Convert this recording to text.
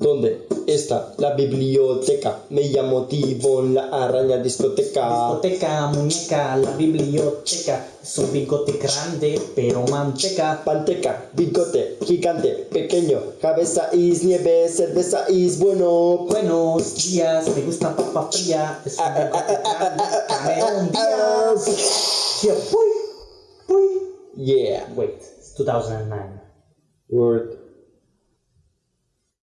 ¿Dónde está la biblioteca? Me llamo Tibón, la araña discoteca. Discoteca, muñeca, la biblioteca. Es un bigote grande, pero manteca. Panteca, bigote, gigante, pequeño, cabeza is nieve, cerveza is bueno. Buenos días, me gusta papa fría. Es un bigote ah, ah, ah, grande, ah, ah, Cameron. Yeah. Yeah. Wait, it's 2009. Word